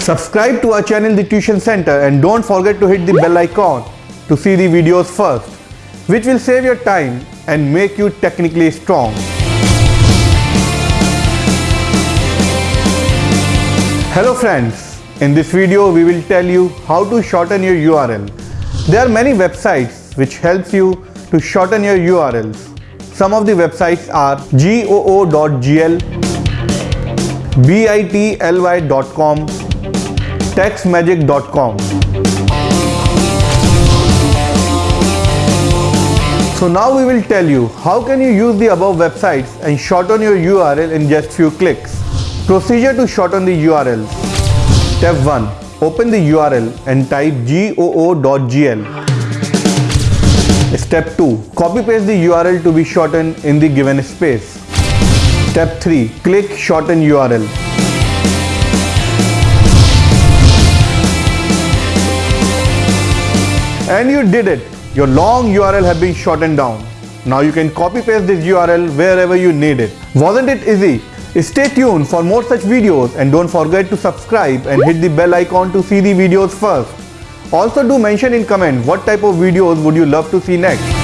Subscribe to our channel The Tuition Center and don't forget to hit the bell icon to see the videos first, which will save your time and make you technically strong. Hello friends, in this video we will tell you how to shorten your URL. There are many websites which helps you to shorten your URLs. Some of the websites are goo.gl, bitly.com, textmagic.com. So now we will tell you how can you use the above websites and shorten your URL in just few clicks. Procedure to shorten the URL. Step 1. Open the URL and type goo.gl. Step 2. Copy paste the URL to be shortened in the given space. Step 3. Click shorten URL. And you did it. Your long URL have been shortened down. Now you can copy paste this URL wherever you need it. Wasn't it easy? Stay tuned for more such videos and don't forget to subscribe and hit the bell icon to see the videos first. Also do mention in comment what type of videos would you love to see next.